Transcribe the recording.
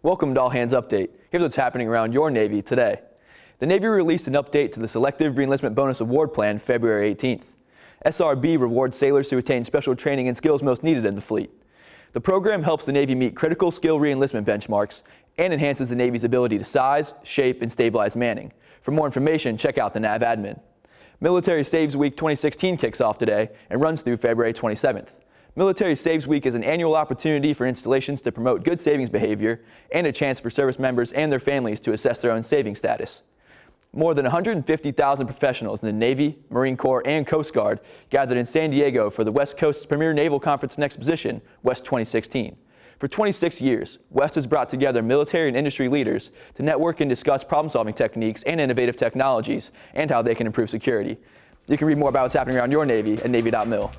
Welcome to All Hands Update. Here's what's happening around your Navy today. The Navy released an update to the Selective Reenlistment Bonus Award Plan February 18th. SRB rewards sailors who attain special training and skills most needed in the fleet. The program helps the Navy meet critical skill reenlistment benchmarks and enhances the Navy's ability to size, shape, and stabilize manning. For more information, check out the NAVADMIN. Military Saves Week 2016 kicks off today and runs through February 27th. Military Saves Week is an annual opportunity for installations to promote good savings behavior and a chance for service members and their families to assess their own saving status. More than 150,000 professionals in the Navy, Marine Corps, and Coast Guard gathered in San Diego for the West Coast's premier naval conference and exposition, West 2016. For 26 years, West has brought together military and industry leaders to network and discuss problem-solving techniques and innovative technologies and how they can improve security. You can read more about what's happening around your Navy at Navy.mil.